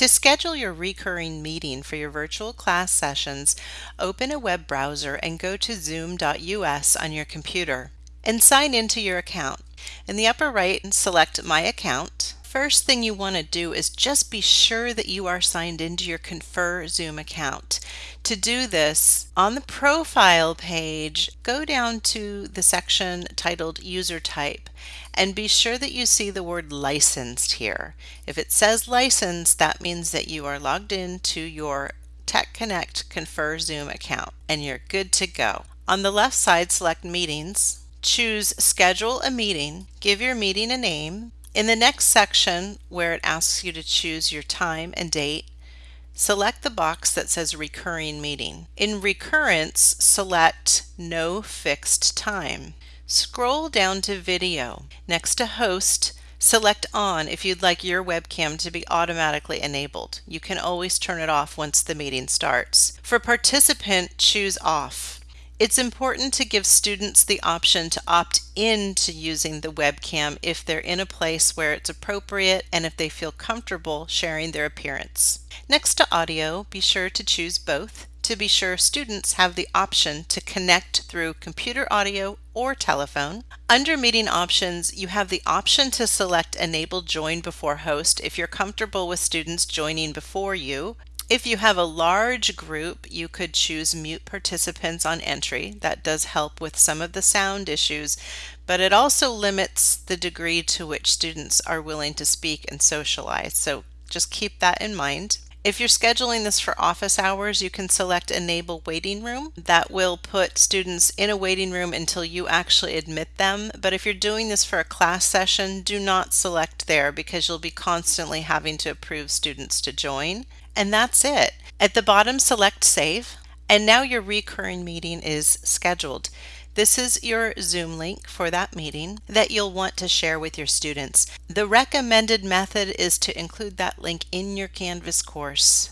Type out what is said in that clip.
To schedule your recurring meeting for your virtual class sessions, open a web browser and go to zoom.us on your computer and sign into your account. In the upper right, select My Account first thing you want to do is just be sure that you are signed into your Confer Zoom account. To do this, on the profile page, go down to the section titled User Type and be sure that you see the word licensed here. If it says licensed, that means that you are logged in to your Tech Connect Confer Zoom account and you're good to go. On the left side, select Meetings, choose Schedule a Meeting, give your meeting a name, in the next section, where it asks you to choose your time and date, select the box that says Recurring Meeting. In Recurrence, select No Fixed Time. Scroll down to Video. Next to Host, select On if you'd like your webcam to be automatically enabled. You can always turn it off once the meeting starts. For Participant, choose Off. It's important to give students the option to opt in to using the webcam if they're in a place where it's appropriate and if they feel comfortable sharing their appearance. Next to audio, be sure to choose both to be sure students have the option to connect through computer audio or telephone. Under meeting options, you have the option to select enable join before host if you're comfortable with students joining before you. If you have a large group, you could choose mute participants on entry. That does help with some of the sound issues, but it also limits the degree to which students are willing to speak and socialize. So just keep that in mind. If you're scheduling this for office hours, you can select Enable Waiting Room. That will put students in a waiting room until you actually admit them. But if you're doing this for a class session, do not select there because you'll be constantly having to approve students to join. And that's it. At the bottom, select Save. And now your recurring meeting is scheduled. This is your Zoom link for that meeting that you'll want to share with your students. The recommended method is to include that link in your Canvas course.